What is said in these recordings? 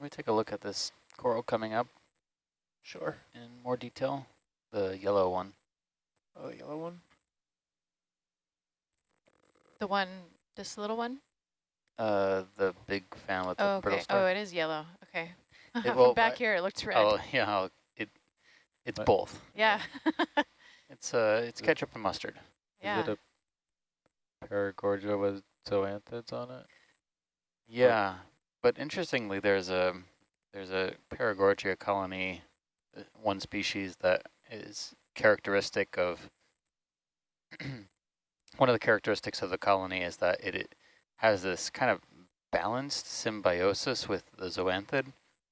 Let me take a look at this coral coming up Sure. in more detail. The yellow one. Oh, the yellow one? The one, this little one? Uh, the big fan with the Oh, brittle okay. star. Oh, it is yellow. Okay. It- well, back I- here, it looks red. Oh yeah, I'll- it it's What? both. yeah. It's uh it's ketchup and mustard. yeah. Is it a Paragorgia with zoanthids on it? Yeah, but interestingly, there's a there's a Paragorgia colony, uh, one species that is characteristic of. one of the characteristics of the colony is that it, it has this kind of balanced symbiosis with the zoanthid,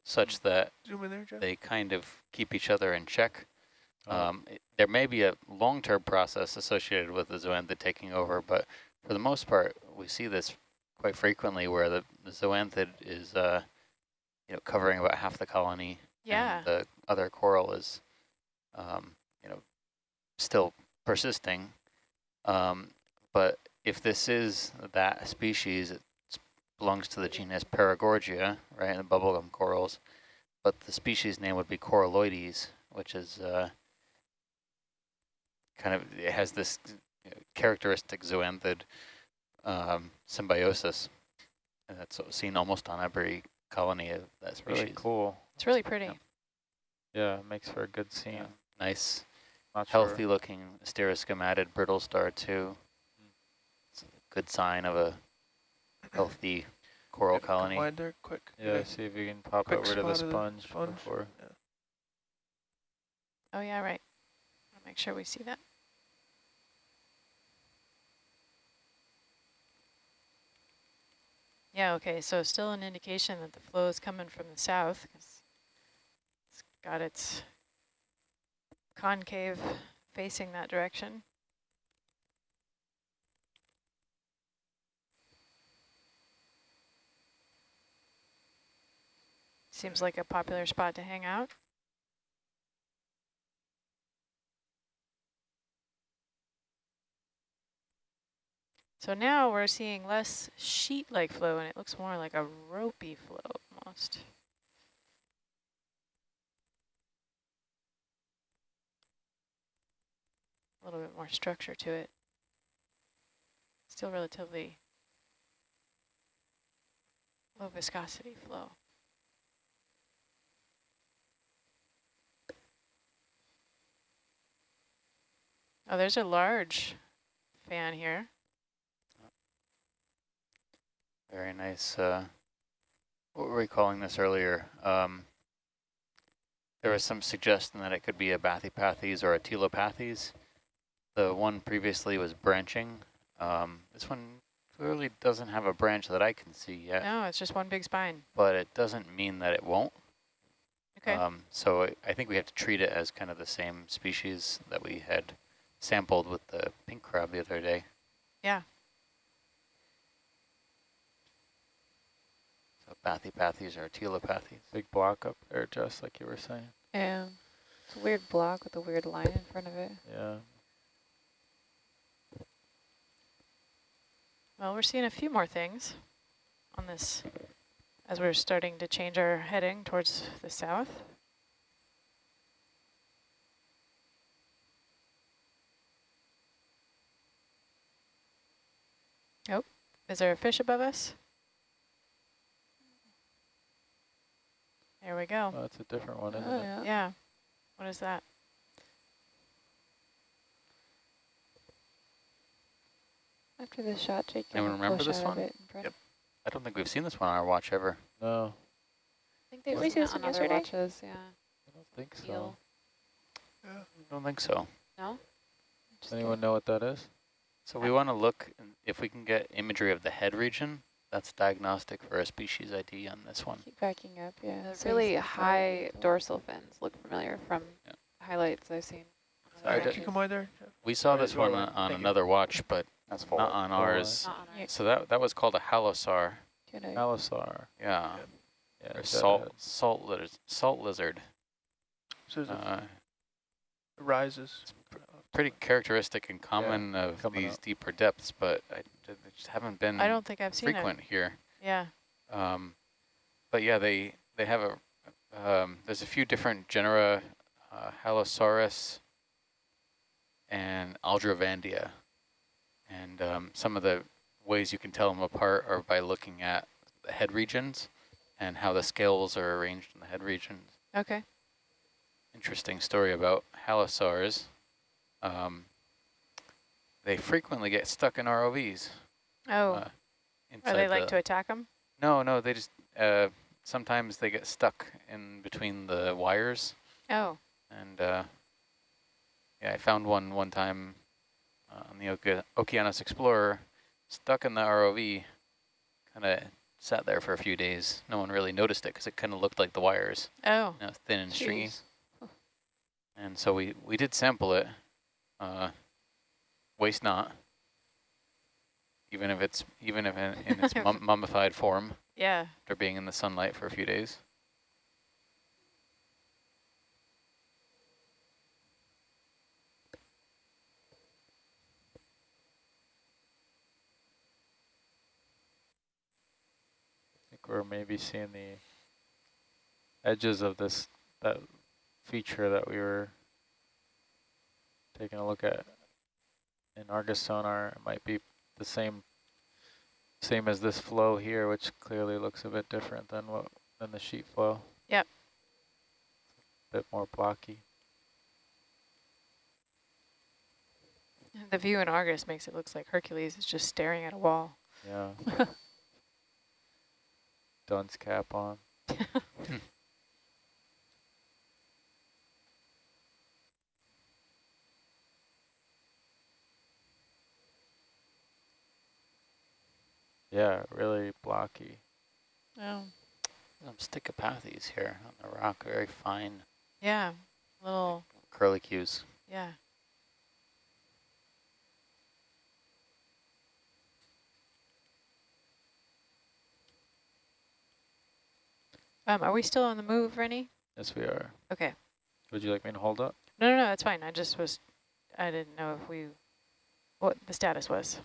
such that Zoom in there, they kind of keep each other in check. Oh. Um, it- there may be a long-term process associated with the zoanthid taking over, but for the most part, we see this quite frequently where the, the zoanthid is, uh, you know, covering about half the colony. Yeah. And the other coral is, um, you know, still persisting. Um, but if this is that species, it belongs to the genus Paragorgia, right, the bubblegum corals. But the species name would be Coralloides, which is uh, kind of, it has this characteristic zoanthid um, symbiosis. And that's seen almost on every colony of that species. really cool. It's really pretty. Yeah. Yeah, it makes for a good scene. Yeah. Nice, Not sure. healthy looking asteroschematid brittle star too. It's a good sign of a healthy coral Yeah, come colony. wide there, quick. Yeah, Okay. see if you can pop Quick it rid of the spot of the sponge, sponge. before. Yeah. Oh, yeah, right. I'll make sure we see that. Yeah, okay, so still an indication that the flow is coming from the south because it's got its concave facing that direction. Seems like a popular spot to hang out. So now we're seeing less sheet-like flow, and it looks more like a ropey flow almost. A little bit more structure to it. Still relatively low viscosity flow. Oh, there's a large fan here. Very nice. Uh, what were we calling this earlier? Um, there was some suggestion that it could be a Bathypathes or a Telopathes. The one previously was branching. Um, this one clearly doesn't have a branch that I can see yet, No, it's just one big spine. but it doesn't mean that it won't. Okay. Um, so I- I think we have to treat it as kind of the same species that we had sampled with the pink crab the other day. Yeah. So Bathypathes or Telopathes. Big block up there, just like you were saying. Yeah. It's a weird block with a weird line in front of it. Yeah. Well, we're seeing a few more things on this as we're starting to change our heading towards the south. Oh, is there a fish above us? There we go. Oh, that's a different one, isn't Oh, it? yeah. Yeah. What is that? After the shot, Jake, Anyone remember this one? it in front. Yep. I don't think we've seen this one on our watch ever. No, I think they've Wasn't seen it it on on other yesterday? watches, yeah. I don't think so. Eel. I don't think so. No? Just Anyone know what that is? So we want to look and if we can get imagery of the head region. That's diagnostic for a species ID on this one. Keep backing up, yeah. The really high dorsal fins look familiar from Yeah. highlights I've seen. Sorry, did- you come wide there? We saw this one on, right. on you. another watch, but That's full. not on ours. Not on ours. So that that was called a halosaur. Good eye. Halosaur. Yeah, Yeah, salt salt lizard. Salt lizard. So Uh, it rises. Pretty characteristic and common of these up. deeper depths, but I, they just haven't been I don't think I've seen frequent here. Yeah. Um, but yeah, they they have a, um, there's a few different genera, uh, Halosaurus and Aldrovandia. And um, some of the ways you can tell them apart are by looking at the head regions and how the scales are arranged in the head regions. Okay. Interesting story about halosaurs. Um, they frequently get stuck in ROVs. Oh, uh, are they like the- to attack them? No, no, they just, uh, sometimes they get stuck in between the wires. Oh, And uh, yeah, I found one one time uh, on the Oke Okeanos Explorer, stuck in the ROV, kind of sat there for a few days. No one really noticed it because it kind of looked like the wires, oh, you know, thin and stringy. And so we, we did sample it, uh, waste not, even if it's even if in, in its mum mummified form yeah. after being in the sunlight for a few days. I think we're maybe seeing the edges of this, that feature that we were taking a look at in Argus sonar. It might be the same, same as this flow here, which clearly looks a bit different than what, than the sheet flow. Yep. A Bit more blocky. The view in Argus makes it look like Hercules is just staring at a wall. Yeah. Dunce cap on. Yeah, really blocky. Oh. Some Stichopathes here on the rock, very fine Yeah, little, curly cues. yeah. Um, are we still on the move, Rennie? Yes, we are. Okay. Would you like me to hold up? No, no, no, that's fine. I just was, I didn't know if we, what the status was.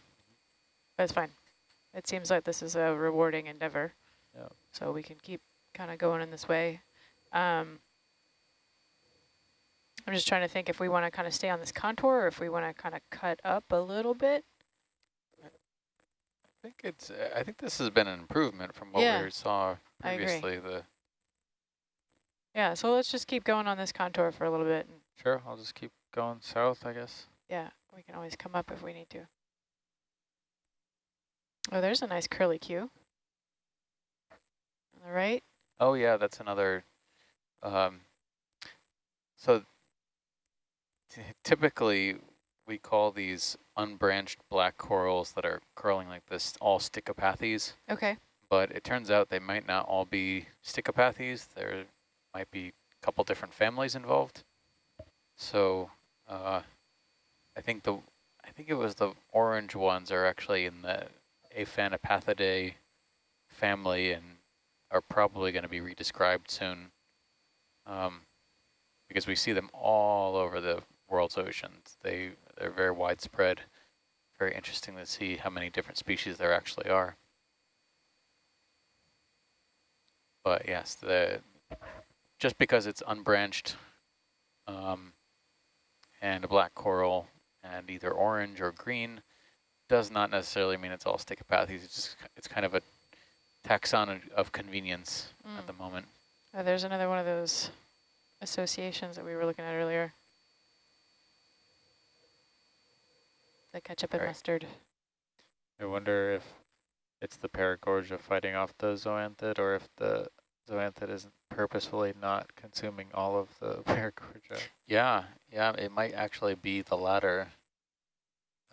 That's fine. It seems like this is a rewarding endeavor. Yeah. So we can keep kind of going in this way. Um, I'm just trying to think if we want to kind of stay on this contour or if we want to kind of cut up a little bit. I think it's. Uh, I think this has been an improvement from what Yeah, we saw previously. The Yeah, so let's just keep going on this contour for a little bit. And Sure, I'll just keep going south, I guess. yeah, we can always come up if we need to. Oh, there's a nice curly Q. On the right. oh yeah, that's another. Um, so typically we call these unbranched black corals that are curling like this all stichopathes. Okay. but it turns out they might not all be stichopathes. There might be a couple different families involved. So uh, I think the I think it was the orange ones are actually in the Aphanopathidae family and are probably going to be redescribed soon um, because we see them all over the world's oceans. They they're very widespread. Very interesting to see how many different species there actually are. But yes, the just because it's unbranched um, and a black coral and either orange or green does not necessarily mean it's all stichopathes. It's just it's kind of a taxon of convenience at Mm. the moment. Oh, there's another one of those associations that we were looking at earlier. The ketchup and Right. mustard. I wonder if it's the Paragorgia fighting off the zoanthid or if the zoanthid isn't purposefully not consuming all of the Paragorgia. Yeah, yeah, it might actually be the latter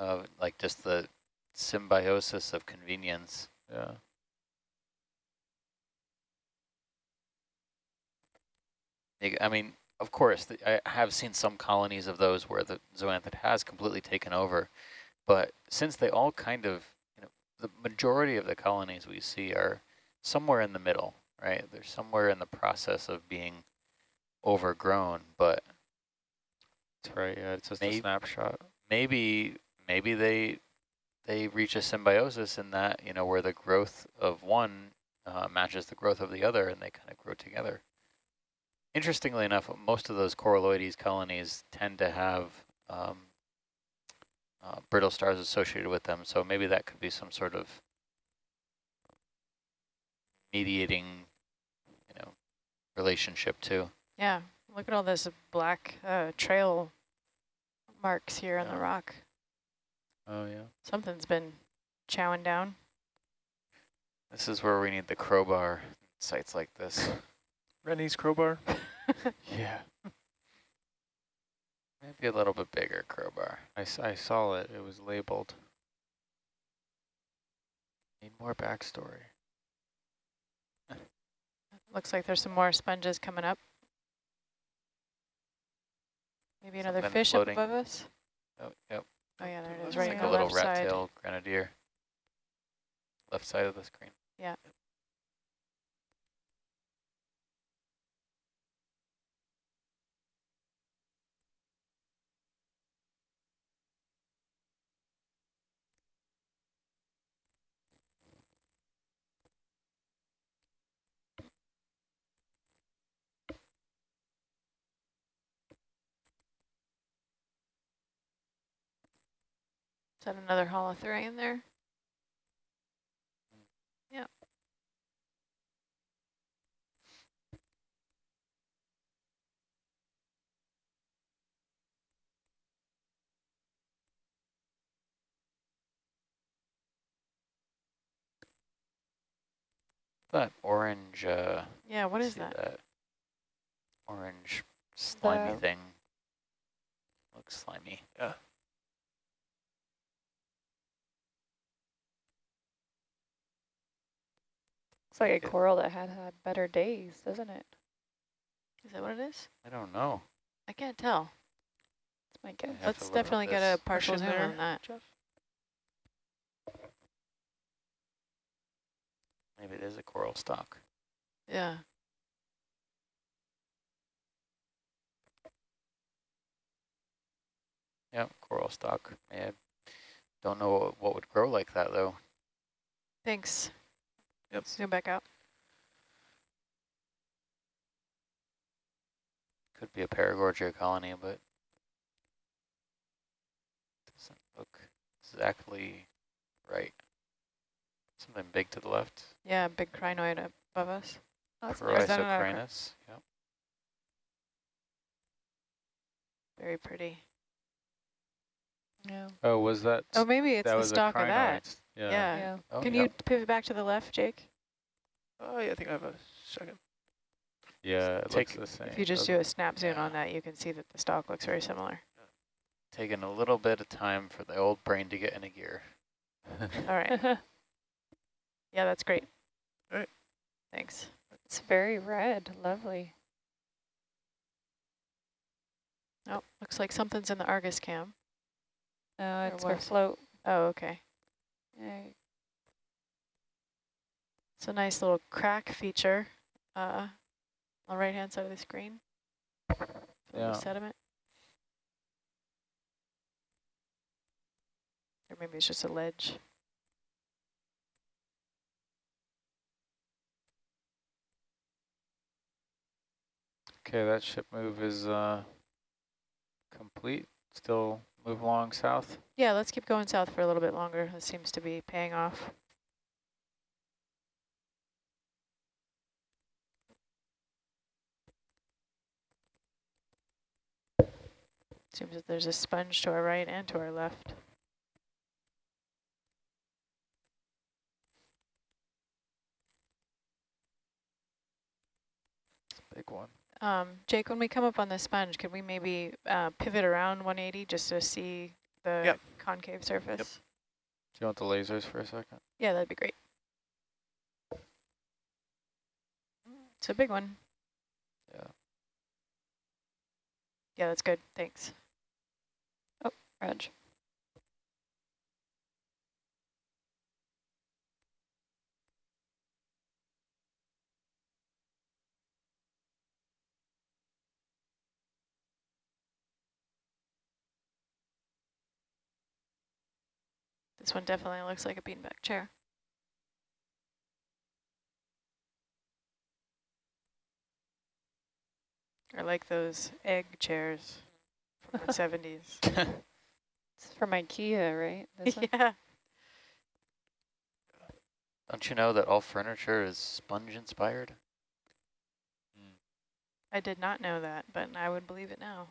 of like just the symbiosis of convenience. Yeah. I mean, of course, the, I have seen some colonies of those where the zoanthid has completely taken over, but since they all kind of, you know, the majority of the colonies we see are somewhere in the middle, right? They're somewhere in the process of being overgrown, but That's right, yeah, it's just Maybe- a snapshot. maybe maybe they they reach a symbiosis in that, you know, where the growth of one uh, matches the growth of the other, and they kind of grow together. Interestingly enough, most of those coralloides colonies tend to have um, uh, brittle stars associated with them, so maybe that could be some sort of mediating, you know, relationship too. Yeah, look at all this black uh, trail marks here on the rock. Oh, yeah. Something's been chowing down. This is where we need the crowbar sites like this. Rennie's crowbar. Yeah. Maybe a little bit bigger crowbar. I, I saw it. It was labeled. Need more backstory. Looks like there's some more sponges coming up. Maybe another Something fish floating. up above us. Oh, yep. Oh yeah, there it is, Looks right like on a the little left side. rat-tailed grenadier. Left side of the screen. Yeah. Is that another holothurian there? Yeah. That orange, uh, Yeah, what is see that? Orange slimy The- thing. Looks slimy. It's like a Okay. coral that had had better days, doesn't it? Is that what it is? I don't know. I can't tell. That's my guess. Let's definitely get a partial Push zoom there. on that. Jeff. Maybe it is a coral stalk. Yeah. Yep, coral stalk. Yeah. Don't know what, what would grow like that though. Thanks. Yep. Zoom back out. Could be a paragorgia colony, but doesn't look exactly right. Something big to the left. Yeah, big crinoid above us. Oh, that's Or is that another cri- Chrysocrinus. Yep. Very pretty. Yeah. Oh, was that? Oh, maybe it's that the was stalk a of that. Crinoid. Yeah. Yeah. Yeah. Oh, Can yep. you pivot back to the left, Jake? Oh, yeah, I think I have a second. Yeah, it Take- looks the same. If you just do doesn't a snap zoom Yeah. on that, you can see that the stalk looks very similar. Taking a little bit of time for the old brain to get in a gear. All right. Yeah, that's great. All right. Thanks. it's very red. Lovely. Oh, looks like something's in the Argus cam. No, Or it's for float. Oh, okay. It's a nice little crack feature uh, on the right-hand side of the screen. Yeah. Sediment. Or maybe it's just a ledge. Okay, that ship move is uh, complete. Still move along south. Yeah, let's keep going south for a little bit longer. This seems to be paying off. Seems that there's a sponge to our right and to our left. Big one. Um, Jake, when we come up on the sponge, could we maybe uh, pivot around 180 just to see the Yep. concave surface? Do you want the lasers for a second? Yeah, that'd be great. It's a big one. Yeah. Yeah, that's good. Thanks. Reg. This one definitely looks like a beanbag chair. I like those egg chairs from the 70s. it's from Ikea, right? This yeah. One? Don't you know that all furniture is sponge inspired? Mm. I did not know that, but I would believe it now.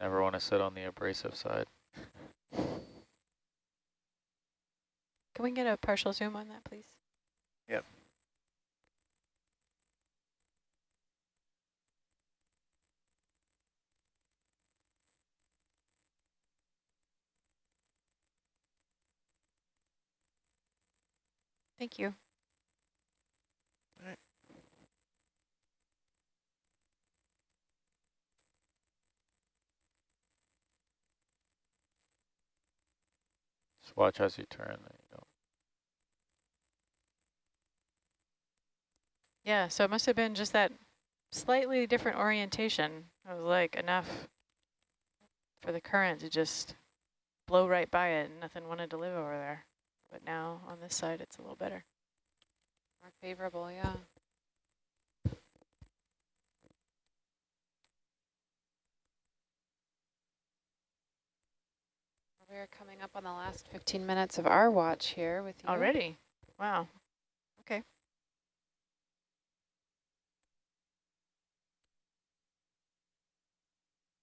Never want to sit on the abrasive side. Can we get a partial zoom on that, please? Yep. Thank you. Just watch as you turn. There you go. Yeah, so it must have been just that slightly different orientation. It was like enough for the current to just blow right by it and nothing wanted to live over there. But now on this side, it's a little better. More favorable, yeah. We're coming up on the last 15 minutes of our watch here with you. Already? Wow. Okay.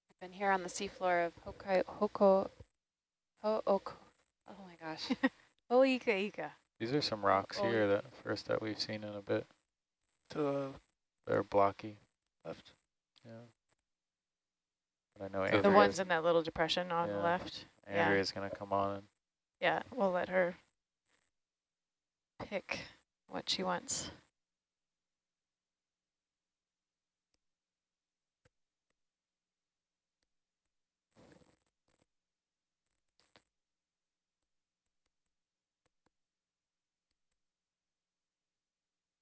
I've been here on the seafloor of Hokai, Hoko, Ho, Oko, oh my gosh. Hoika Ika. These are some rocks Oh, here that first that we've seen in a bit. To the They're blocky. left. Yeah. But I know The The ones in that little depression on the left. Yeah. Andrea's gonna come on and Yeah, we'll let her pick what she wants.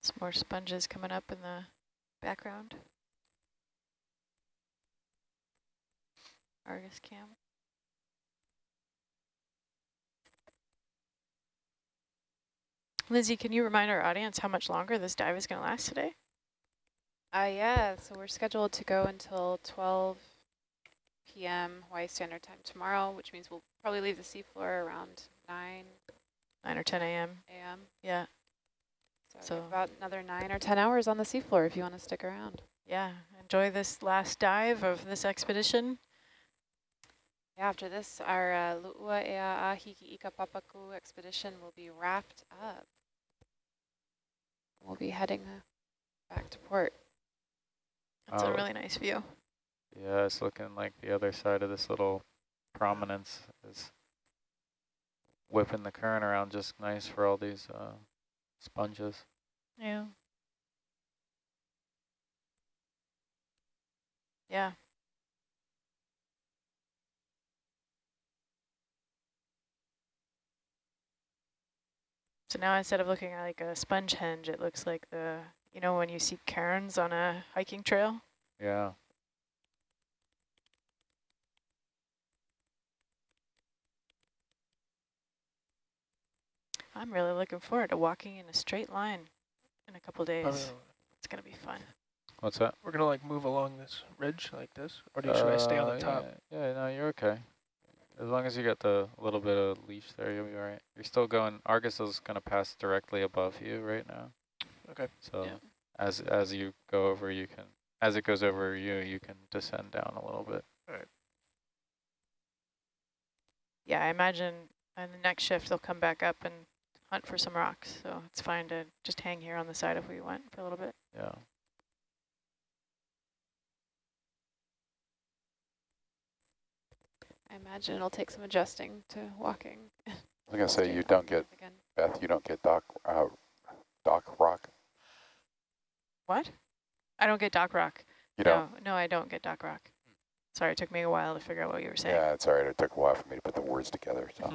Some more sponges coming up in the background. Argus cam. Lizzie, can you remind our audience how much longer this dive is going to last today? Uh, yeah, so we're scheduled to go until 12 p.m. Hawaii Standard Time tomorrow, which means we'll probably leave the seafloor around 9 9 or 10 a.m. a.m. Yeah, So, So- about another 9 or 10 hours on the seafloor if you want to stick around. yeah. Enjoy this last dive of this expedition. Yeah, after this, our uh, Lu'ua Ea Hiki Ika Papaku expedition will be wrapped up. We'll be heading uh, back to port. That's a Oh. really nice view. yeah, it's looking like the other side of this little prominence is whipping the current around just nice for all these uh, sponges. Yeah. Yeah. So now instead of looking at like a sponge henge, it looks like the, you know, when you see cairns on a hiking trail? Yeah. I'm really looking forward to walking in a straight line in a couple days. I It's going to be fun. What's that? we're gonna like move along this ridge like this, or do you, should I stay on Uh, the top? Yeah, yeah, no, you're okay. As long as you got the little bit of leash there, you'll be all right. You're still going, Argus is going to pass directly above you right now. Okay. So Yeah. as as you go over, you can, as it goes over you, you can descend down a little bit. Yeah, I imagine on the next shift they'll come back up and hunt for some rocks. So it's fine to just hang here on the side if we went for a little bit. Yeah. I imagine it'll take some adjusting to walking. I was gonna say, you don't get, Again. Beth, you don't get dock, uh, dock rock, What? I don't get dock rock. you don't? No, no, I don't get dock rock. Sorry, it took me a while to figure out what you were saying. Yeah, it's all right. It took a while for me to put the words together, so.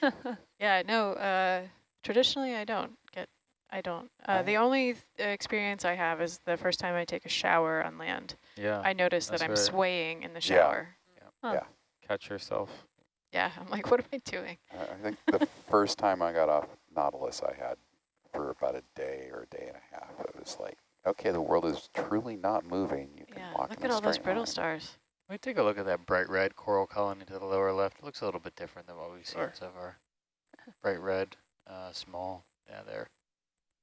Yeah, no, uh, traditionally I don't get, I don't. Uh, the only th experience I have is the first time I take a shower on land. Yeah. I notice that I'm swaying in the shower. Yeah. shower. Catch yourself. Yeah, I'm like, what am I doing? I I think the first time I got off Nautilus, I had for about a day or a day and a half. It was like, okay, the world is truly not moving. You can Yeah, walk look in at a all those brittle line. stars. Let me take a look at that bright red coral colony to the lower left. It looks a little bit different than what we've seen Sure. so far. Bright red, uh, small. Yeah, there.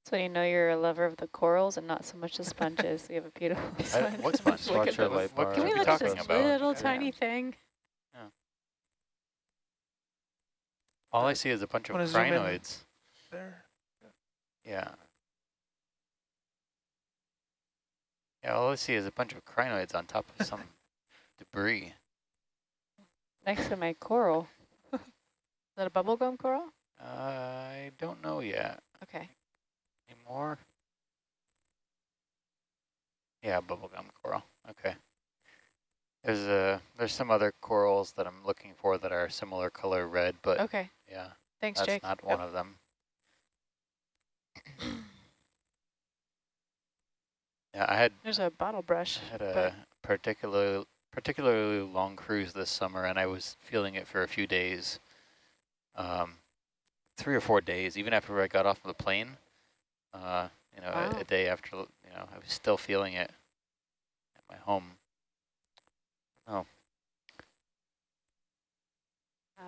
So you know you're a lover of the corals and not so much the sponges. we have a beautiful I, sponge. what sponge? Look What, at your light bar. Can we we look at this about? little Yeah. tiny thing? All I see is a bunch of Wanna zoom in? crinoids. There. Yeah. Yeah, all I see is a bunch of crinoids on top of some debris. Next to my coral. Is that a bubblegum coral? I don't know yet. Okay. Any more? Yeah, bubblegum coral. Okay. There's a there's some other corals that I'm looking for that are similar color red, but Okay. yeah, Thanks, that's Jake. not one of them. Yeah, I had There's a bottle brush. I had a particular particularly long cruise this summer, and I was feeling it for a few days, um, three or four days, even after I got off of the plane. Uh, you know, a, a day after, you know, I was still feeling it at my home.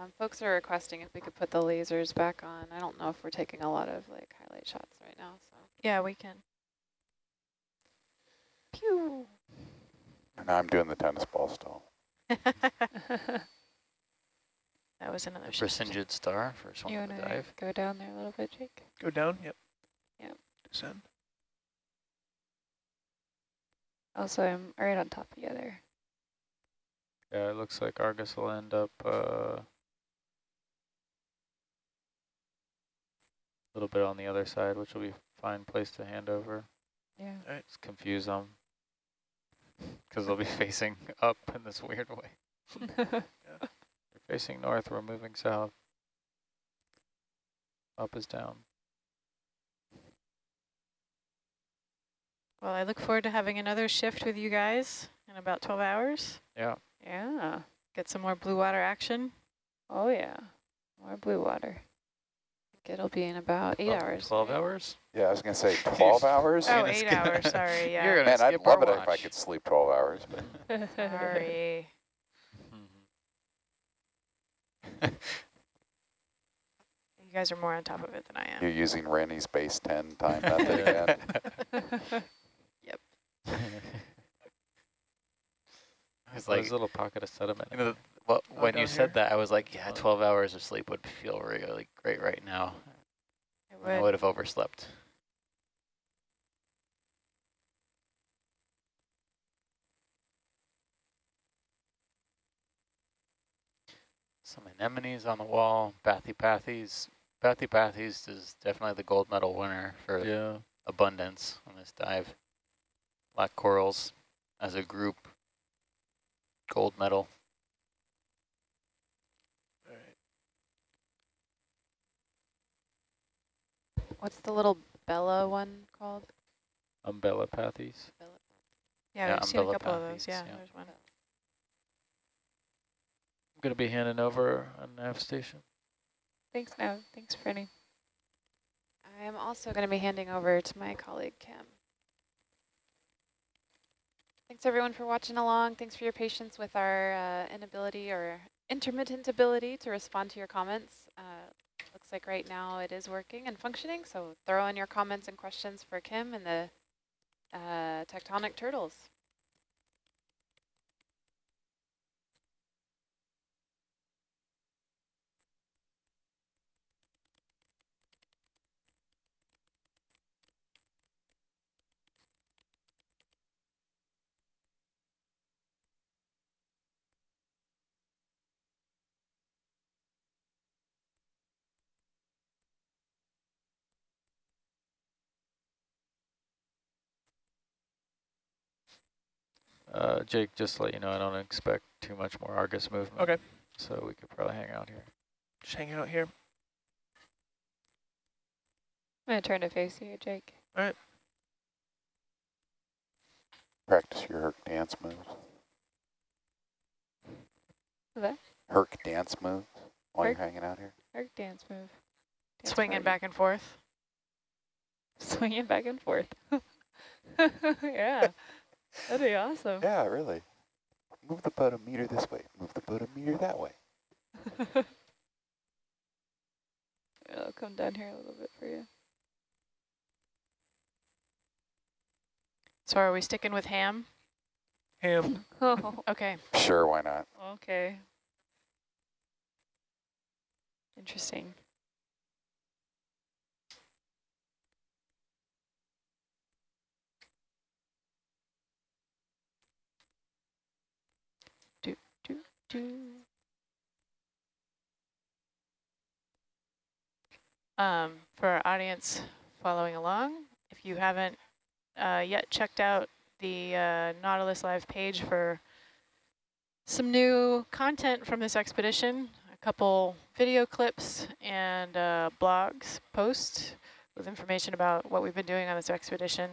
Um, folks are requesting if we could put the lasers back on. I don't know if we're taking a lot of like highlight shots right now, so. Yeah, we can. Pew. And I'm doing the tennis ball stall. that was another The shift. Brisingid star, first one you want to dive. go down there a little bit, Jake? Go down. Yep. Yep. Descend. Also, I'm right on top of you there. Yeah, it looks like Argus will end up uh, a little bit on the other side, which will be a fine place to hand over. Yeah. Just confuse them because they'll be facing up in this weird way. yeah. They're facing north, we're moving south. Up is down. Well, I look forward to having another shift with you guys in about 12 hours. Yeah. Yeah. Get some more blue water action. Oh, yeah. More blue water. Think it'll be in about eight Twelve- hours. Twelve hours? Yeah, I was going to say 12 hours. Oh, gonna eight skip- hours, sorry, yeah. You're gonna Man, I'd love our it if I could sleep 12 hours. But Sorry. You guys are more on top of it than I am. you're using Rennie's base 10 time method again. I was like like, a little pocket of sediment. you know, well, Oh, when you down said that, I was like, yeah, 12 hours of sleep would feel really great right now. It I would. would have overslept. Some anemones on the wall, Bathypathes. Bathypathes is definitely the gold medal winner for Yeah. abundance on this dive. Black corals as a group, gold medal. All right. What's the little Bella one called? Umbellapathes. Bella. Yeah, Yeah, we've seen a couple of those. Yeah, yeah. there's one. I'm going to be handing over a nav station. Thanks, now. Thanks, Franny. I am also going to be handing over to my colleague, Kim. Thanks everyone for watching along. Thanks for your patience with our uh, inability or intermittent ability to respond to your comments. Uh, looks like right now it is working and functioning, so throw in your comments and questions for Kim and the uh, tectonic turtles. Uh, Jake, just to let you know, I don't expect too much more Argus movement. Okay. So we could probably hang out here. Just hang out here. I'm going to turn to face you, Jake. All right. Practice your Herc dance moves. What's that? Herc dance moves while Herc? you're hanging out here. Arc dance move. Dance Swinging party. back and forth. Swinging back and forth. yeah, that'd be awesome. Yeah, really. Move the boat a meter this way. Move the boat a meter that way. I'll come down here a little bit for you. So are we sticking with ham? Ham. Oh, Okay. Sure, why not? okay. Interesting. Do, Um, for our audience following along, if you haven't uh, yet checked out the uh, Nautilus Live page for some new content from this expedition, a couple video clips and uh, blogs posts with information about what we've been doing on this expedition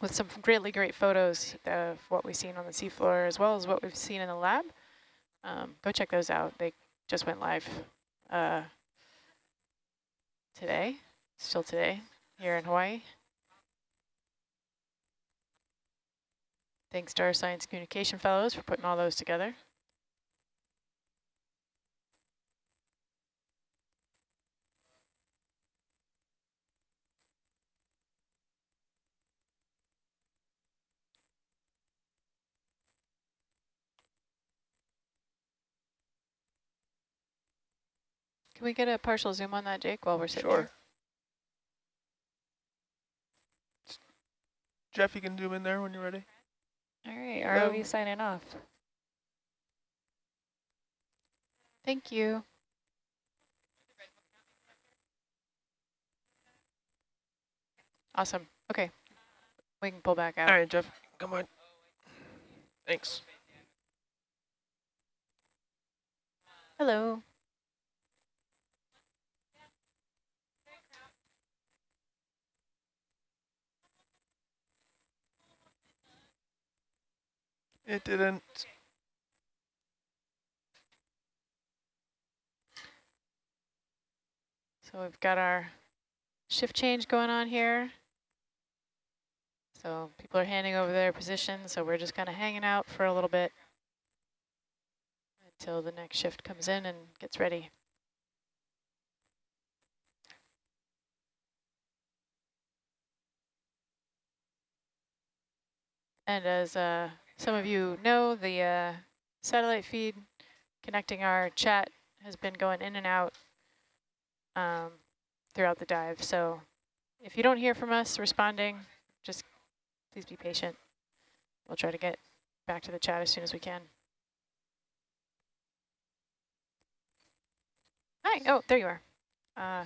with some really great photos of what we've seen on the seafloor as well as what we've seen in the lab. Um, go check those out. They just went live uh, today, still today, here in Hawaii. Thanks to our Science Communication Fellows for putting all those together. Can we get a partial zoom on that, Jake, while we're sitting Sure. here? Jeff, you can zoom in there when you're ready. All right, Hello. ROV um, signing off. Thank you. Awesome. Okay. We can pull back out. All right, Jeff, come on. Thanks. Hello. It didn't. So we've got our shift change going on here. So people are handing over their positions, so we're just kind of hanging out for a little bit until the next shift comes in and gets ready. And as uh, some of you know, the uh, satellite feed connecting our chat has been going in and out um, throughout the dive. So if you don't hear from us responding, just please be patient. We'll try to get back to the chat as soon as we can. Hi, oh, there you are. Uh,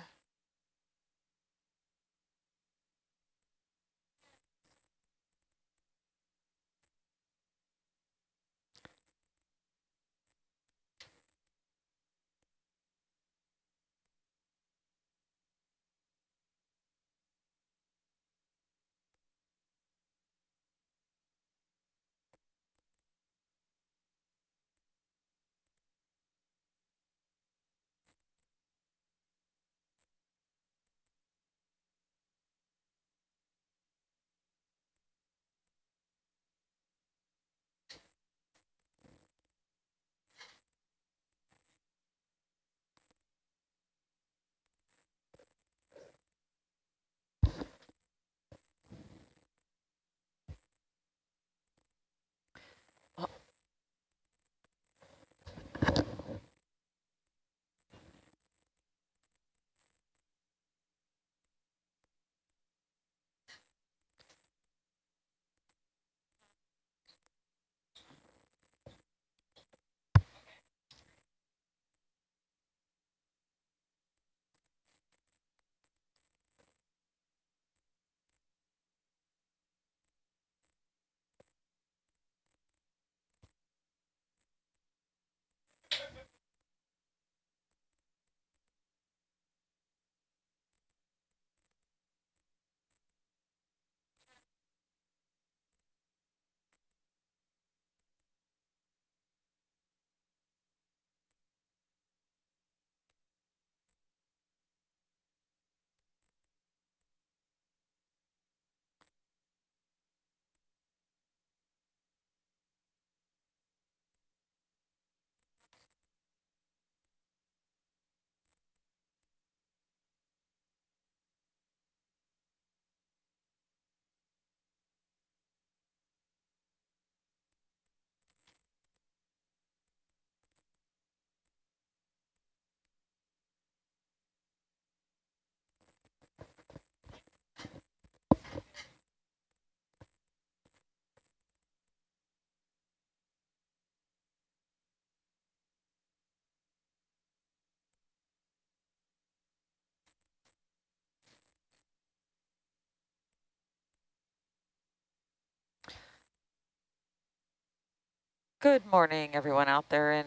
Good morning, everyone out there in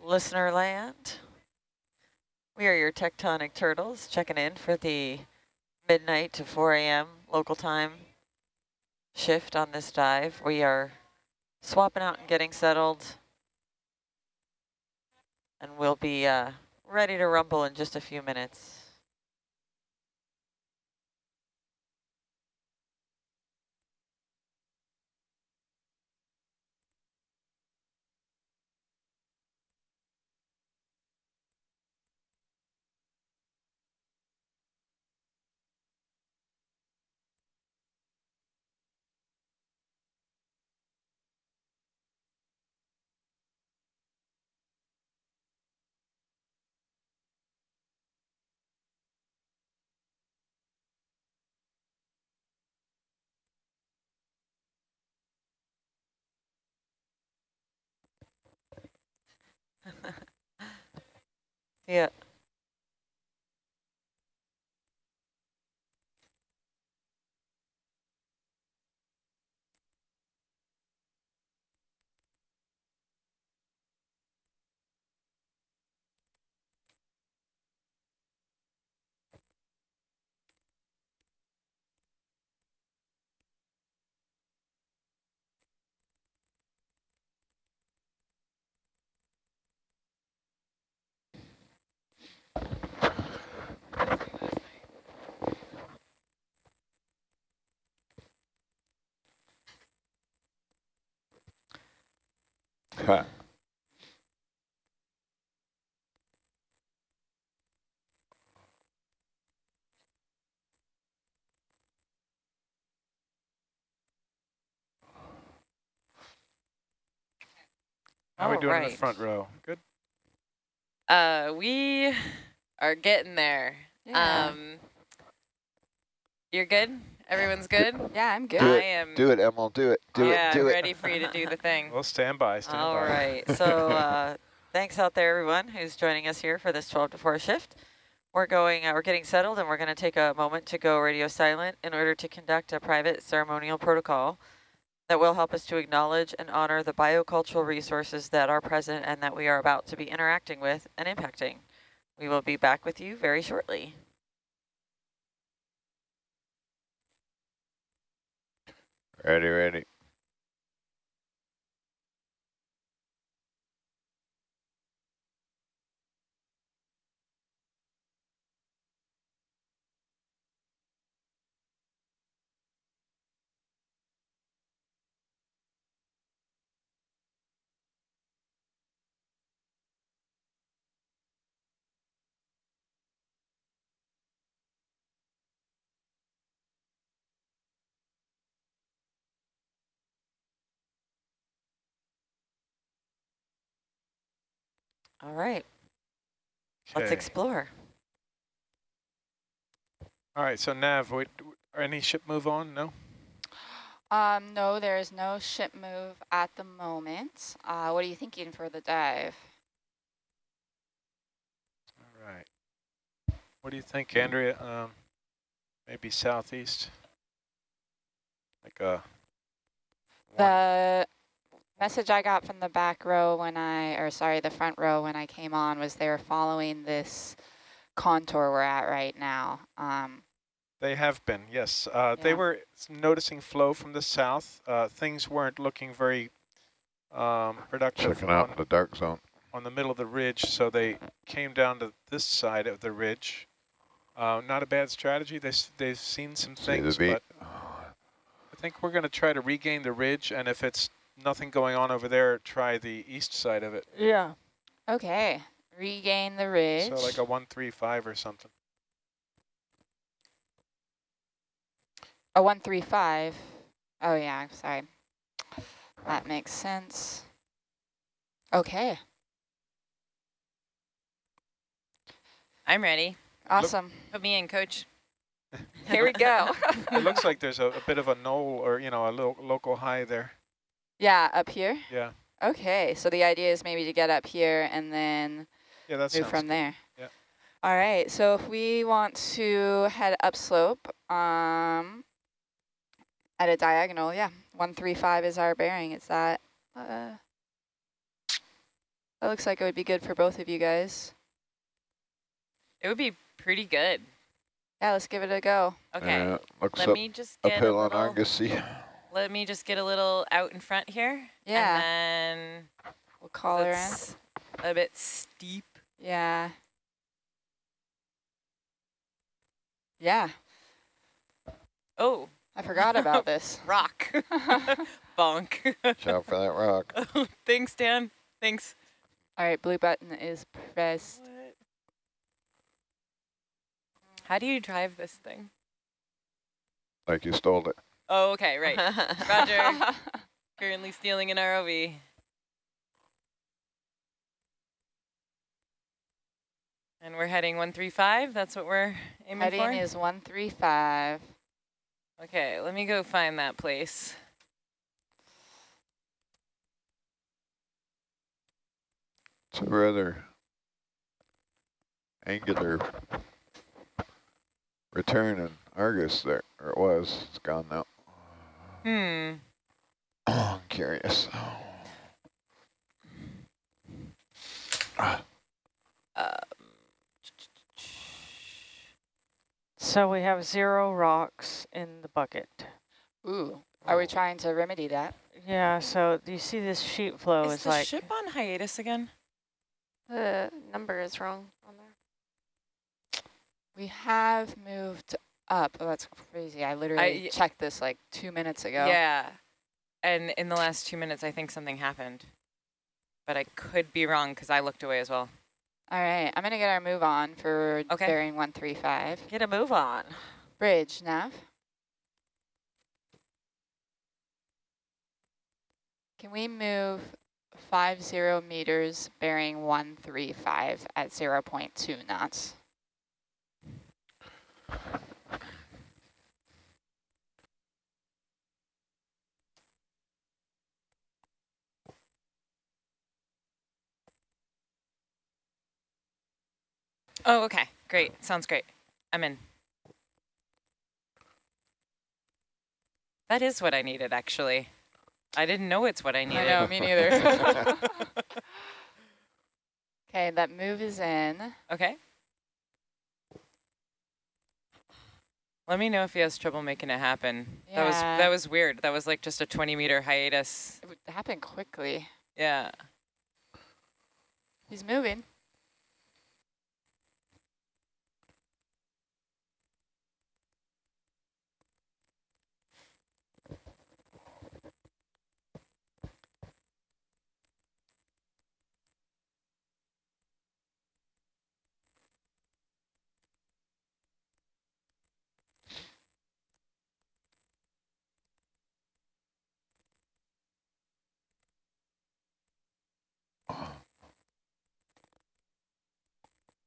listener land. We are your tectonic turtles checking in for the midnight to 4 a.m. local time shift on this dive. We are swapping out and getting settled. And we'll be uh, ready to rumble in just a few minutes. Yeah. How are we doing in the front row? Good. Uh, we are getting there. Yeah. Um, you're good? Everyone's good? yeah, I'm good. Do I am. Do it, Emil. Do it. Do yeah, it. Do I'm it. ready for you to do the thing. Well, stand by. Stand All by. right. So uh, thanks out there, everyone who's joining us here for this 12 to 4 shift. We're going, uh, we're getting settled, and we're going to take a moment to go radio silent in order to conduct a private ceremonial protocol that will help us to acknowledge and honor the biocultural resources that are present and that we are about to be interacting with and impacting. We will be back with you very shortly. Ready, ready. All right, let's explore. All right. So Nav, wait, any ship move on? No. Um, no, there is no ship move at the moment. Uh, what are you thinking for the dive? All right. What do you think, Andrea? Um, maybe southeast. Like a. The message I got from the back row when I, or sorry, the front row when I came on was they were following this contour we're at right now. Um, They have been, yes. Uh, They were noticing flow from the south. Uh, things weren't looking very um, productive Checking out on, the dark zone. on the middle of the ridge, so they came down to this side of the ridge. Uh, not a bad strategy. They s- they've seen some See things, but I think we're going to try to regain the ridge, and if it's nothing going on over there, try the east side of it. Yeah. okay, regain the ridge. So like a 135 or something. A one three five. Oh yeah, I'm sorry. That makes sense. Okay, I'm ready. awesome. Put me in, coach. Here we go. It looks like there's a, a bit of a knoll or, you know, a lo local high there. Yeah, up here. Yeah. Okay, so the idea is maybe to get up here and then Yeah, that's move from there. Yeah. All right, so if we want to head upslope, um, at a diagonal, yeah, one three five is our bearing. Is that uh, That looks like it would be good for both of you guys. It would be pretty good. Yeah, let's give it a go. Okay. Yeah, looks Let up, me just get a uphill on little, Argosy. Let me just get a little out in front here. Yeah. And then We'll call her in. a bit steep. Yeah. Yeah, Oh, I forgot about this. rock. Bonk. Watch out for that rock. Oh, thanks, Dan. Thanks. All right, blue button is pressed. How do you drive this thing? Like you stole it. Oh, okay, right. Roger. Currently stealing an ROV. And we're heading 135. That's what we're aiming Heading for? is 135. Okay, let me go find that place. It's a rather angular return in Argus there, or it was. It's gone now. Hmm. I'm curious. Um, So we have zero rocks in the bucket. Ooh, are we trying to remedy that? Yeah, so do you see this sheet flow is is the like, ship on hiatus again? The number is wrong on there. We have moved up. Oh, that's crazy. I literally I- checked this like two minutes ago. Yeah. And in the last two minutes, I think something happened. But I could be wrong because I looked away as well. All right, I'm going to get our move on for Okay. bearing 135. Get a move on. Bridge, nav. Can we move 50 meters bearing 135 at 0 0.2 knots? Oh, okay. Great. Sounds great. I'm in. That is what I needed, actually. I didn't know it's what I needed. I know, me neither. okay, that move is in. Okay. Let me know if he has trouble making it happen. Yeah. That was that was weird. That was like just a 20 meter hiatus. It would happen quickly. Yeah. He's moving.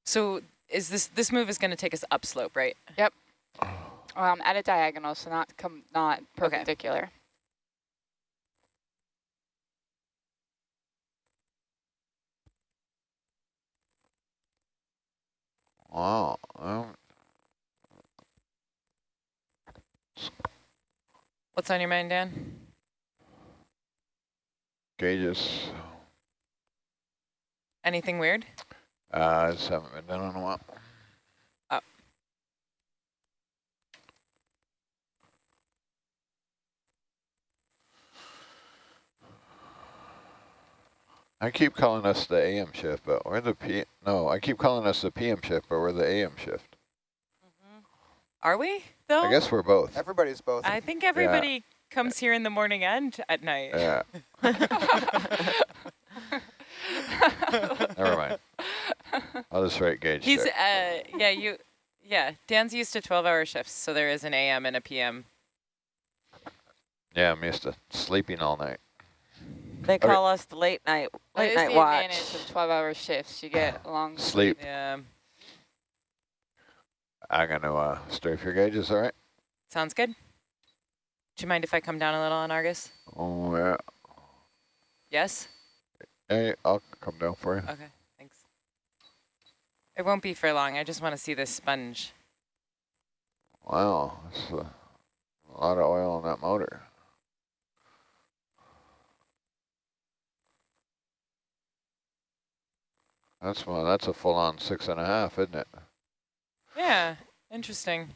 So is this this move is going to take us upslope, right? Yep. Um, at a diagonal, so not com not perpendicular. Wow. Um, What's on your mind, Dan? gauges. Anything weird? Uh, I just haven't been done in a while. Oh. I keep calling us the AM shift, but we're the P. No, I keep calling us the PM shift, but we're the AM shift. Are we though? I guess we're both. Everybody's both. I think everybody comes here in the morning and at night. Yeah. Never mind. I'll just write gauge. He's there. uh yeah, you yeah, Dan's used to 12-hour shifts, so there is an AM and a PM. yeah, I'm used to sleeping all night. They Okay. call us the late night That late is night the watch. advantage of 12-hour shifts. You get long Sleep. Yeah. I'm gonna uh, strafe your gauges, all right? Sounds good. Do you mind if I come down a little on Argus? Oh yeah. Yes? Hey, I'll come down for you. Okay, thanks. It won't be for long. I just want to see this sponge. Wow, that's a, a lot of oil on that motor. That's well, that's a full on six and a half, isn't it? Yeah, interesting.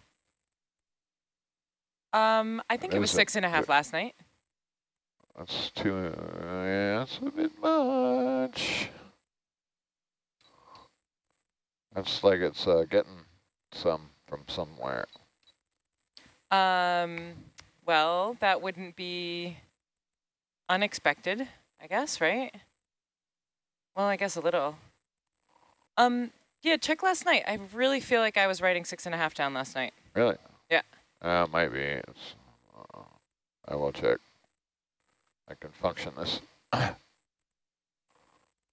Um, I think it was it- six and a half last night. That's too, uh, yeah, that's a bit much. That's like it's uh, getting some from somewhere. Um, well, that wouldn't be unexpected, I guess, right? Well, I guess a little. Um, yeah, check last night. I really feel like I was writing six and a half down last night. Really? Yeah. Uh, might be. It's, uh, I will check. I can function this.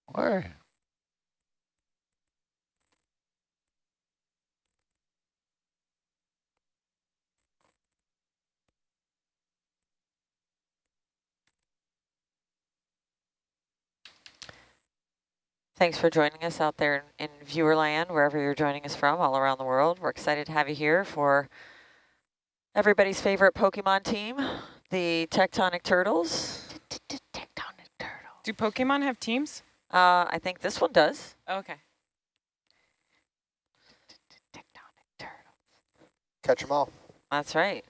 Why? Thanks for joining us out there in, in viewer land, wherever you're joining us from, all around the world. We're excited to have you here for everybody's favorite Pokemon team, the Tectonic Turtles. Do Pokemon have teams? Uh, I think this one does. Okay. Catch them all. That's right.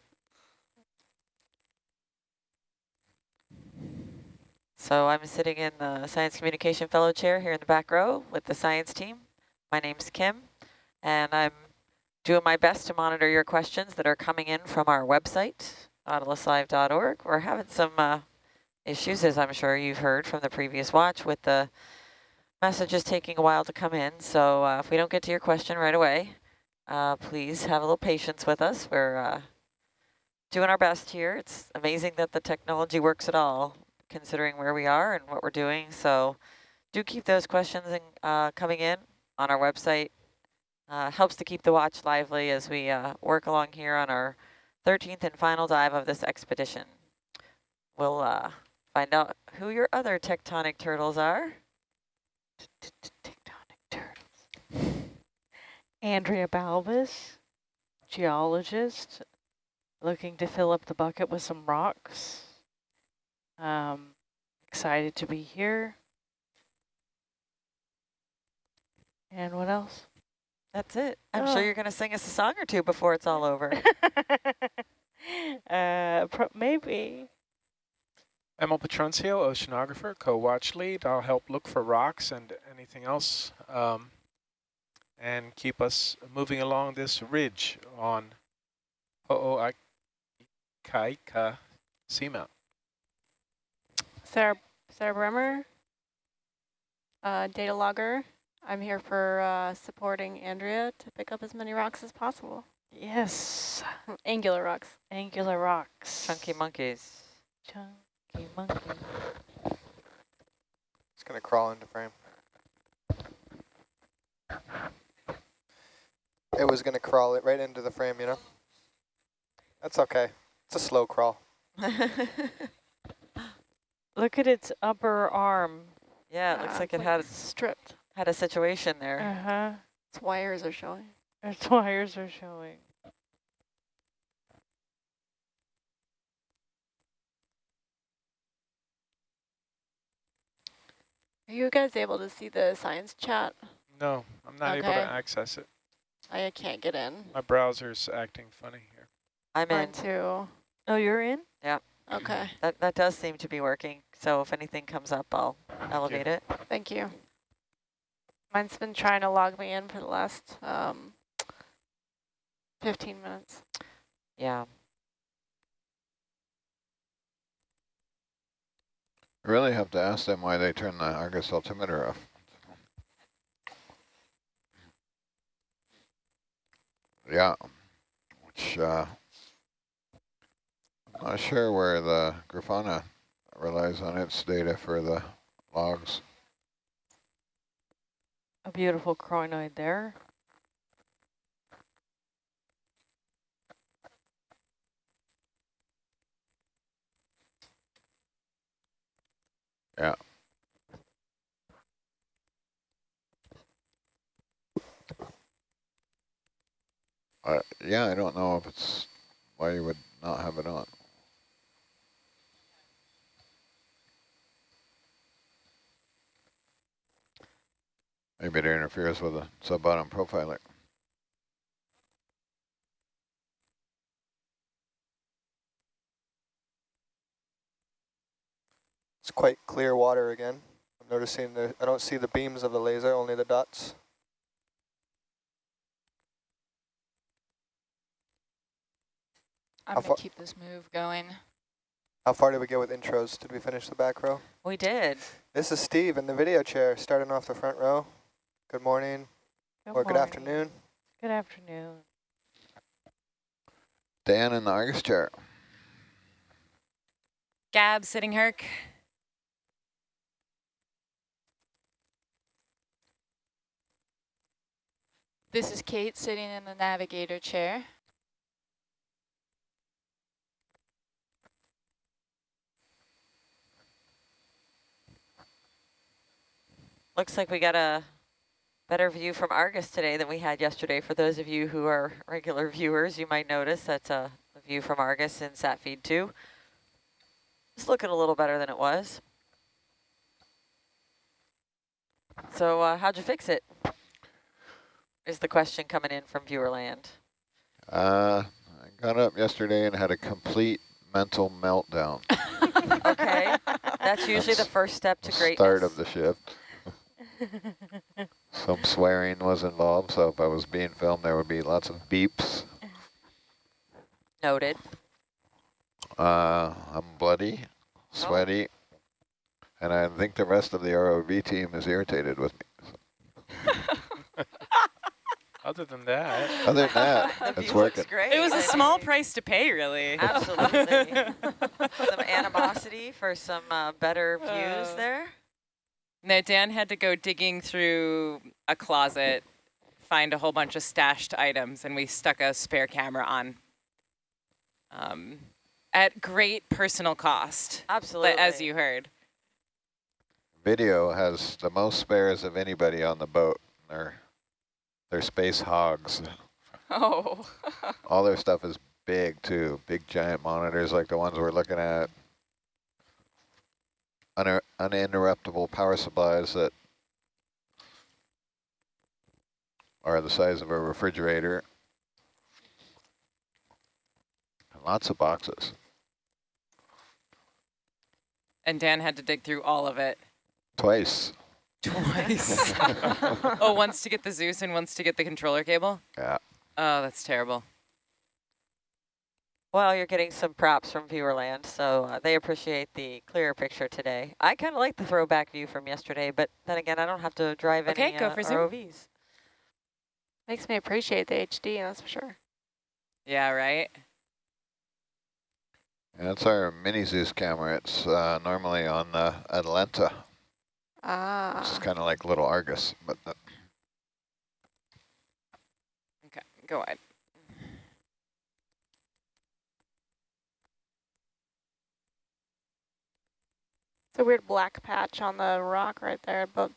So I'm sitting in the Science Communication Fellow chair here in the back row with the science team. My name's Kim, and I'm doing my best to monitor your questions that are coming in from our website, nautiluslive.org. We're having some uh, issues, as I'm sure you've heard from the previous watch, with the messages taking a while to come in. So uh, if we don't get to your question right away, uh, please have a little patience with us. We're uh, doing our best here. It's amazing that the technology works at all, considering where we are and what we're doing. So do keep those questions in, uh, coming in on our website. Uh, helps to keep the watch lively as we uh, work along here on our 13th and final dive of this expedition. We'll uh, find out who your other tectonic turtles are. Tectonic turtles. Andrea Balbas, geologist, looking to fill up the bucket with some rocks. Um, excited to be here. And what else? That's it. I'm Oh. sure you're going to sing us a song or two before it's all over. uh, pro maybe. Emil Petruncio, oceanographer, co-watch lead. I'll help look for rocks and anything else um, and keep us moving along this ridge on Ho'oikaika Seamount. Sarah, Sarah Bremer, uh, data logger. I'm here for uh, supporting Andrea to pick up as many rocks as possible. Yes. Angular rocks. Angular rocks. Chunky monkeys. Chunky monkey. It's going to crawl into frame. It was going to crawl it right into the frame, you know? That's okay. It's a slow crawl. Look at its upper arm. Yeah, it looks Ah, like it's it had stripped. had a situation there. Uh-huh. Its wires are showing. Its wires are showing. Are you guys able to see the science chat? No, I'm not able to access it. I can't get in. My browser's acting funny here. I'm Mine in. too. Oh, you're in? Yeah. Okay, That that does seem to be working. So if anything comes up, I'll elevate it. thank you. Mine's been trying to log me in for the last um, 15 minutes. Yeah. I really have to ask them why they turn the Argus altimeter off. Yeah, which uh, I'm not sure where the Grafana relies on its data for the logs. A beautiful crinoid there. Yeah. Uh, yeah, I don't know if it's why you would not have it on. Maybe it interferes with a sub-bottom profiler. It's quite clear water again. I'm noticing the, I don't see the beams of the laser, only the dots. I'm going to keep this move going. How far did we get with intros? Did we finish the back row? We did. This is Steve in the video chair, starting off the front row. Good morning, or good afternoon. Good afternoon. Dan in the Argus chair. Gab sitting Herc. This is Kate sitting in the navigator chair. Looks like we got a better view from Argus today than we had yesterday. For those of you who are regular viewers, you might notice that's a, a view from Argus in sat feed 2. It's looking a little better than it was. So uh, how'd you fix it? Is the question coming in from viewerland. Uh, I got up yesterday and had a complete mental meltdown. Okay, that's usually the first step to greatness. Start of the shift. Some swearing was involved, so if I was being filmed, there would be lots of beeps. Noted. Uh, I'm bloody, Oh. sweaty, and I think the rest of the ROV team is irritated with me. Other than that, Other than that, it's working. great. It was a small price to pay, really. Absolutely. some animosity for some uh, better views Uh, there. No, Dan had to go digging through a closet, find a whole bunch of stashed items, and we stuck a spare camera on. Um, at great personal cost, Absolutely. but as you heard. Video has the most spares of anybody on the boat. They're, they're space hogs. Oh. All their stuff is big too, big giant monitors like the ones we're looking at. Uninter uninterruptible power supplies that are the size of a refrigerator. And lots of boxes. And Dan had to dig through all of it Twice. twice. oh, once to get the Zeus and once to get the controller cable? Yeah. Oh, that's terrible. Well, you're getting some props from viewerland, so uh, they appreciate the clearer picture today. I kind of like the throwback view from yesterday, but then again, I don't have to drive Okay, any go uh, for Zoom. ROVs. Makes me appreciate the HD, that's for sure. Yeah, right? That's our mini Zeus camera. It's uh, normally on the Atalanta. Ah. It's kind of like little Argus, but uh, Okay, go ahead. It's a weird black patch on the rock right there, but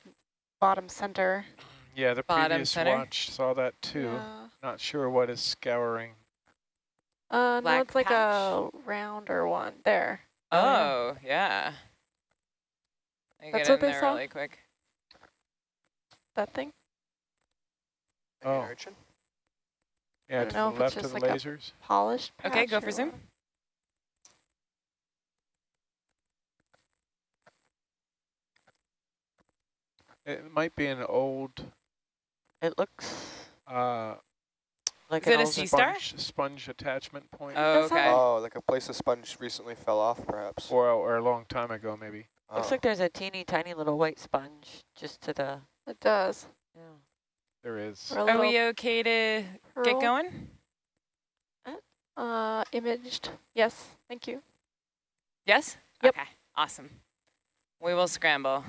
bottom center. yeah, the Bottom previous center. watch saw that too. Yeah. Not sure what is scouring. Uh, no, Black it's like patch. a rounder one. There. Oh, yeah. I That's get what in they there saw? really quick. That thing? Oh. Urchin? Yeah, don't to know the if it's left of just the like a- lasers. Polished Okay, go for zoom. It might be an old It looks uh, like Is it an a old sea star? sponge, sponge attachment point. Oh, okay. Oh, like a place a sponge recently fell off, perhaps. or, or a long time ago, maybe. Looks Oh. like there's a teeny tiny little white sponge just to the. It does. Yeah. There is. Are we okay to get going? Uh, imaged. Yes, thank you. Yes? Yep. Okay, awesome. We will scramble.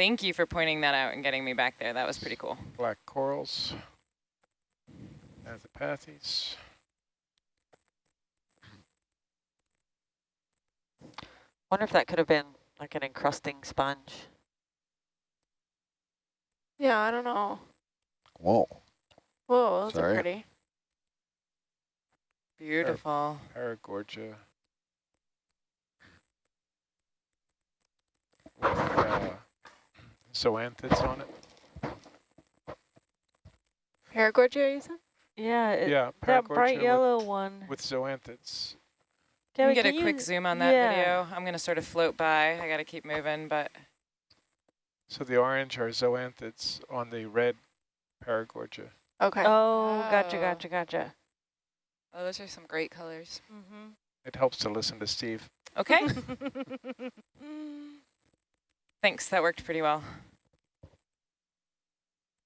Thank you for pointing that out and getting me back there. That was pretty cool. Black corals. Azopathes. Wonder if that could have been like an encrusting sponge. Yeah, I don't know. whoa. Whoa, those Sorry. are pretty. Beautiful. Paragorgia. With, uh, zoanthids on it. Paragorgia, you said? Yeah, it, yeah, that Paragorgia bright with- yellow one. With zoanthids. Can we get a quick zoom on that yeah. video? I'm going to sort of float by. I got to keep moving, but So the orange are zoanthids on the red Paragorgia. Okay. Oh, gotcha, Oh. gotcha, gotcha. Oh, those are some great colors. Mm-hmm. It helps to listen to Steve. okay. Thanks, that worked pretty well.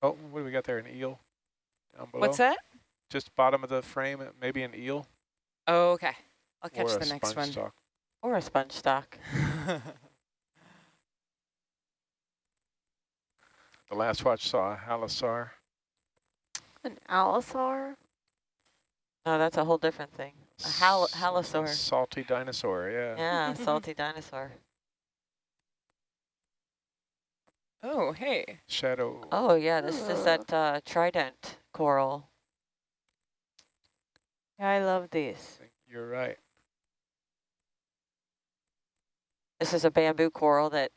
Oh, what do we got there? An eel down below? What's that? Just bottom of the frame, uh, maybe an eel Oh, okay. I'll catch or the a next sponge one. stock. Or a sponge stock. The last watch saw a halosaur. An allosaur? No, that's a whole different thing. A hal S- halosaur. Salty dinosaur, yeah. Yeah, salty dinosaur. Oh, hey. Shadow. Oh yeah, this is that uh, trident coral. I love these. You're right. This is a bamboo coral that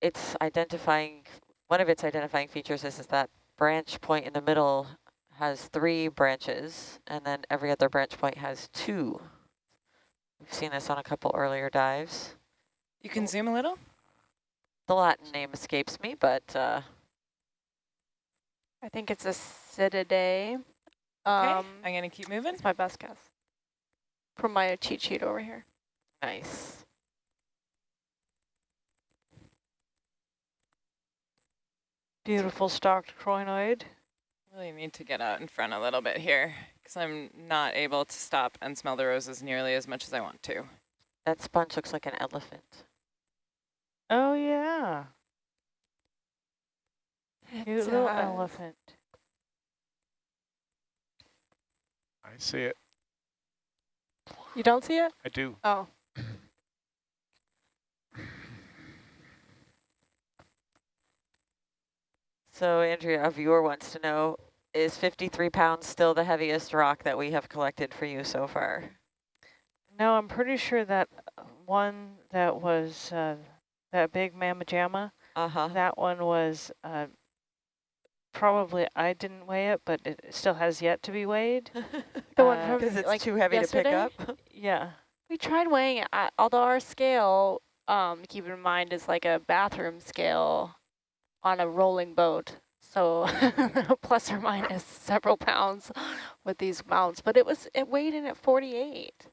it's identifying, one of its identifying features is, is that branch point in the middle has three branches, and then every other branch point has two. We've seen this on a couple earlier dives. You can zoom a little? The Latin name escapes me, but uh, I think it's a Isididae. Okay, Um, I'm going to keep moving. It's my best guess. From my cheat sheet over here. nice. Beautiful stalked crinoid. Really need to get out in front a little bit here because I'm not able to stop and smell the roses nearly as much as I want to. That sponge looks like an elephant. Oh, yeah. Cute little does. elephant. I see it. You don't see it? I do. Oh. So Andrea, a viewer wants to know, is 53 pounds still the heaviest rock that we have collected for you so far? No, I'm pretty sure that uh, one that was uh, that big mamma jamma, Uh-huh. that one was uh, probably, I didn't weigh it, but it still has yet to be weighed. The one Uh, from Because it's like too heavy yesterday? to pick up. Yeah. We tried weighing it, uh, although our scale, um, keep in mind, is like a bathroom scale on a rolling boat. So plus or minus several pounds with these mounts. But it was it weighed in at 48.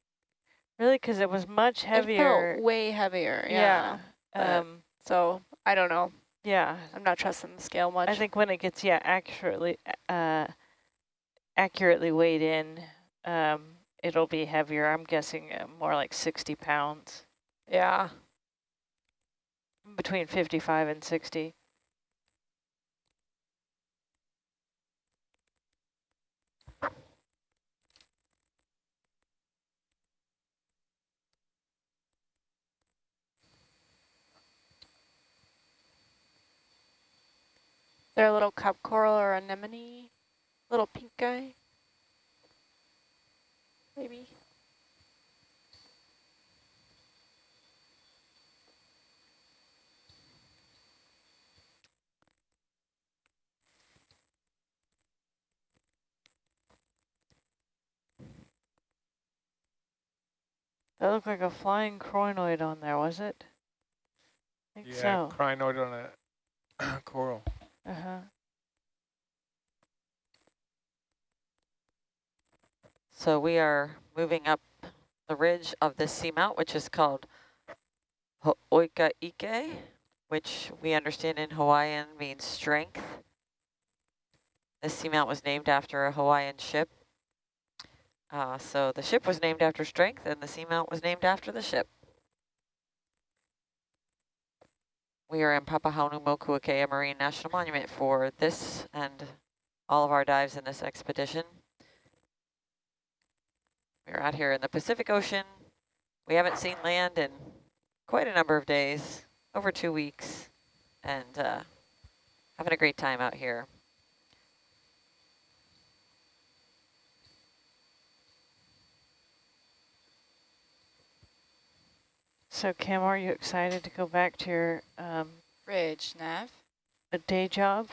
Really, because it was much It heavier. felt way heavier. yeah. Yeah. Um, So I don't know. yeah. I'm not trusting the scale much. I think when it gets, yeah, accurately, uh, accurately weighed in, um, it'll be heavier. I'm guessing uh, more like 60 pounds, Yeah. between 55 and 60. They're a little cup coral or anemone, little pink guy. Maybe. That looked like a flying crinoid on there, was it? Yeah, so. crinoid on a coral. Uh-huh. So we are moving up the ridge of this seamount, which is called Ho'oika Ike, which we understand in Hawaiian means strength. This seamount was named after a Hawaiian ship. Uh, so the ship was named after strength, and the seamount was named after the ship. We are in Papahanaumokuakea Marine National Monument for this and all of our dives in this expedition. We're out here in the Pacific Ocean. We haven't seen land in quite a number of days, over two weeks, and uh, having a great time out here. So, Kim, are you excited to go back to your um, Ridge, Nav. a day job?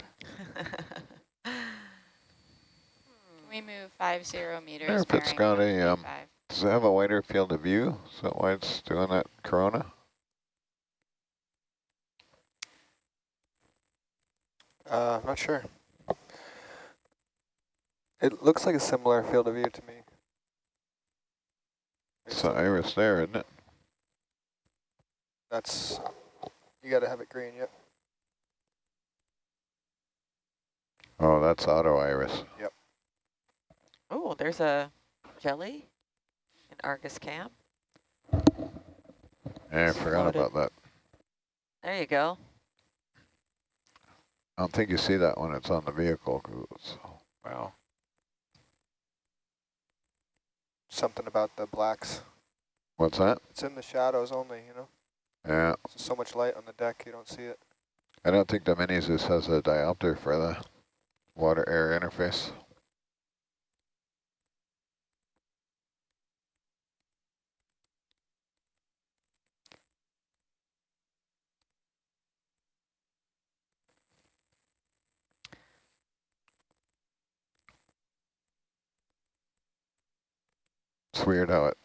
We move five zero meters. wonder if it's got a, um, does it have a wider field of view? Is that why it's doing that corona? Uh, I'm not sure. It looks like a similar field of view to me. It's the iris there, isn't it? That's, you got to have it green, yep. Oh, that's auto iris. Yep. Oh, there's a jelly in Argus Camp. Yeah, I forgot Spotted. about that. There you go. I don't think you see that when it's on the vehicle. 'cause it's- Wow. Something about the blacks. What's that? It's in the shadows only, you know? Yeah, so much light on the deck, you don't see it. I don't think the Minis has a diopter for the water-air interface. It's weird how it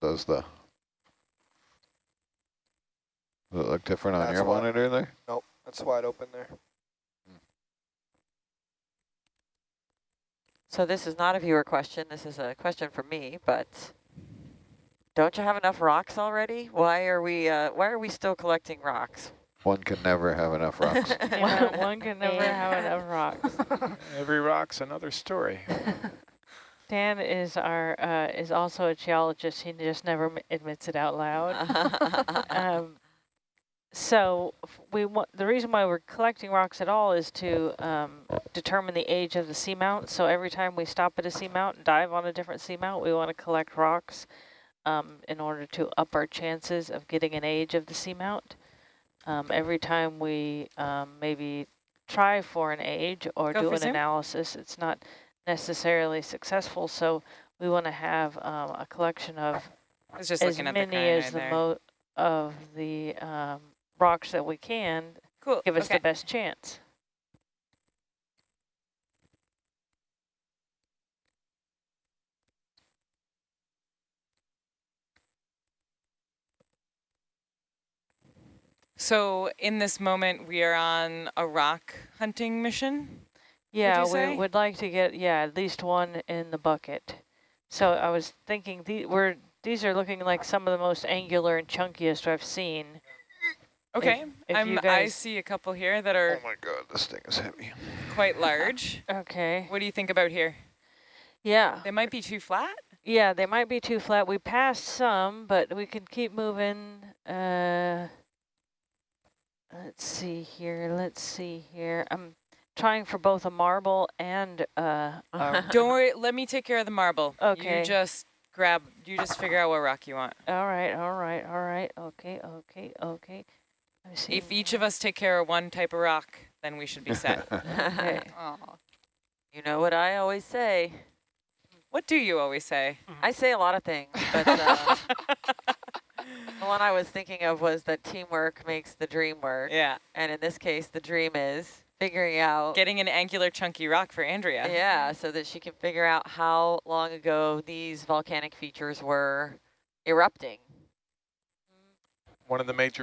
does the. Does it look different on That's your why. monitor there? Nope, that's wide open there. So this is not a viewer question. This is a question for me, but don't you have enough rocks already? Why are we uh, why are we still collecting rocks? One can never have enough rocks. one, one can never have enough rocks. Every rock's another story. Dan is our uh, is also a geologist. He just never m- admits it out loud. um, so we want the reason why we're collecting rocks at all is to um, determine the age of the seamount. So every time we stop at a seamount and dive on a different seamount, we want to collect rocks um, in order to up our chances of getting an age of the seamount. Um, every time we um, maybe try for an age or Go do an zoom. analysis, it's not necessarily successful. So we want to have um, a collection of I was just as looking at many as the most of the um, rocks that we can Cool. give us okay. the best chance. So in this moment, we are on a rock hunting mission. Yeah, we would like to get yeah at least one in the bucket. So I was thinking the, we're these are looking like some of the most angular and chunkiest I've seen. Okay, if I'm, you I see a couple here that are Oh my god, this thing is heavy. quite large. Okay. What do you think about here? Yeah. They might be too flat. Yeah, they might be too flat. We passed some, but we can keep moving. Uh, let's see here. Let's see here. I'm trying for both a marble and uh, a Don't worry, let me take care of the marble. Okay. You just grab, you just figure out what rock you want. All right, all right, all right. Okay, okay, okay. Let me see. If each of us take care of one type of rock, then we should be set. Okay. You know what I always say? What do you always say? I say a lot of things, but uh, the one I was thinking of was that teamwork makes the dream work. Yeah. And in this case, the dream is figuring out Getting an angular chunky rock for Andrea. Yeah, so that she can figure out how long ago these volcanic features were erupting. One of the major